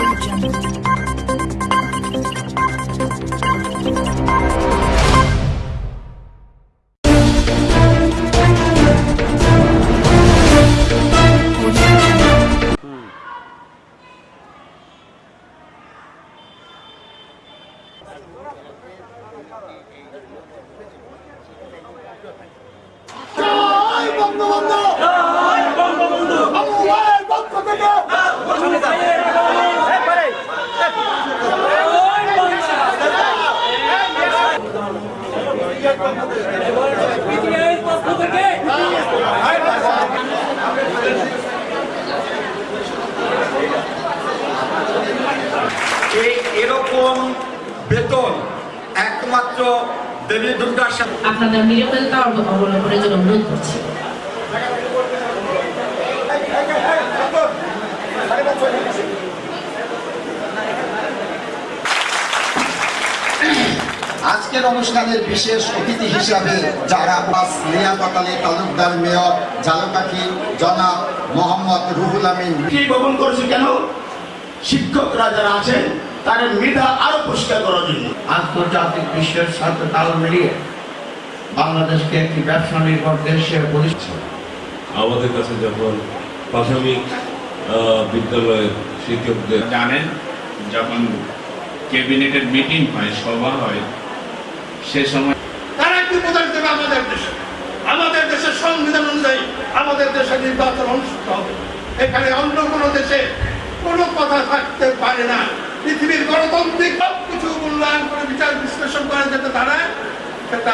我进，嗯。加油！我们，我们。বেতন একমাত্র দেবী দুর্গার সাথে। আপনাদের নিরাপত্তা অবলম্বনের জন্য অনুরোধ করছি। আজকের অনুষ্ঠানের বিশেষ অতিথি হিসাবে যারা বাস লিয়াকত আলী তালুকদার মেয়র ঝালকাঠি জনাব মোহাম্মদ রুহুল আমিন। কি ভবন করেছে কেন? শিক্ষকরা যারা আছেন তাদের মেধা আরও পরিষ্কার করার জন্য। আন্তর্জাতিক বিশ্বের সাথে তাল মিলিয়ে বাংলাদেশকে একটি ব্যবসা নির্ভর দেশ আমাদের কাছে যখন প্রাথমিক বিদ্যালয়ের শিক্ষকদের জানেন যখন ক্যাবিনেটের মিটিং হয় সভা হয় সে সময় তারা একটি দেবে আমাদের দেশে। আমাদের দেশের সংবিধান অনুযায়ী আমাদের দেশে নির্বাচন অনুষ্ঠিত হবে। এখানে অন্য কোনো দেশে কোনো কথা থাকতে পারে না। পৃথিবীর গণতান্ত্রিক সব কিছু মূল্যায়ন করে বিচার বিশ্লেষণ করা যেতে দাঁড়ায় সেটা